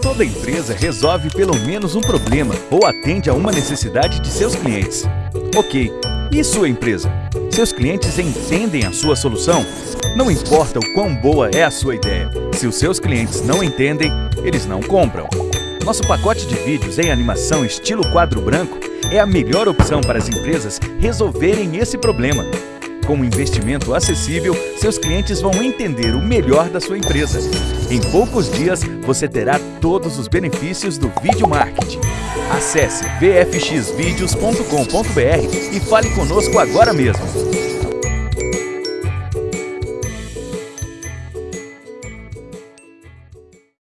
Toda empresa resolve pelo menos um problema ou atende a uma necessidade de seus clientes. Ok, e sua empresa? Seus clientes entendem a sua solução? Não importa o quão boa é a sua ideia, se os seus clientes não entendem, eles não compram. Nosso pacote de vídeos em animação estilo quadro branco é a melhor opção para as empresas resolverem esse problema. Com um investimento acessível, seus clientes vão entender o melhor da sua empresa. Em poucos dias, você terá todos os benefícios do vídeo marketing. Acesse vfxvideos.com.br e fale conosco agora mesmo.